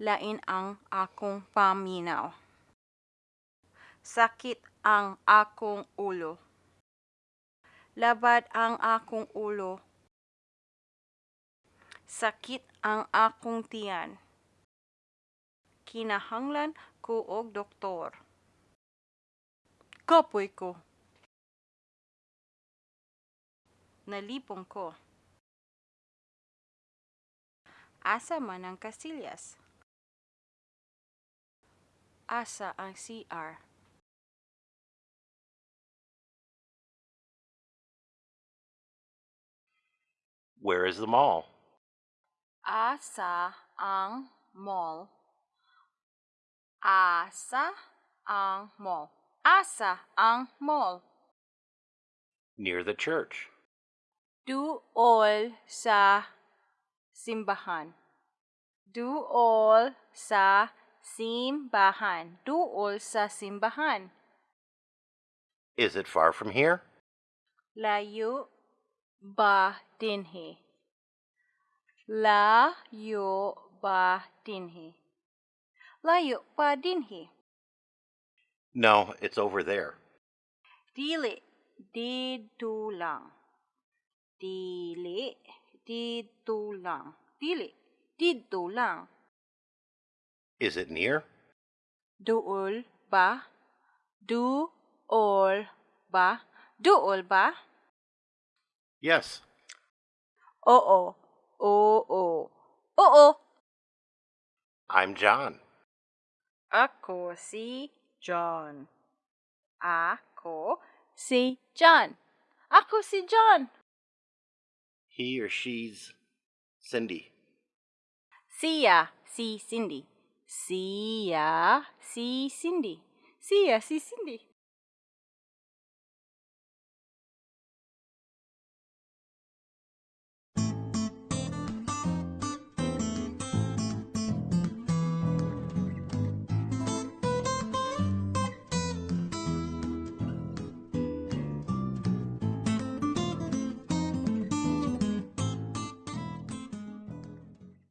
lain ang akong paminaw. Sakit ang akong ulo. Labad ang akong ulo. Sakit ang akong tiyan. Kinahanglan ko og doktor. Kapoy ko. Nalipong ko. Asa man ang kasilyas? Asa ang CR? Where is the mall? Asa ang mall? Asa ang mall? Asa ang mall? Near the church. Duol sa simbahan. Duol sa simbahan. Duol sa simbahan. Is it far from here? Layo ba dinhi? Layo ba dinhi? Layo ba dinhi? No, it's over there. Dili, dito lang. Dili, dito lang. Dili, dito lang. Is it near? Duol ba? Duol ba? Duol ba? Yes. Oo. Oo. Oo. I'm John. Ako si John. Ako si John. Ako si John. He or she's Cindy. Siya si Cindy. Siya si Cindy. Siya si Cindy.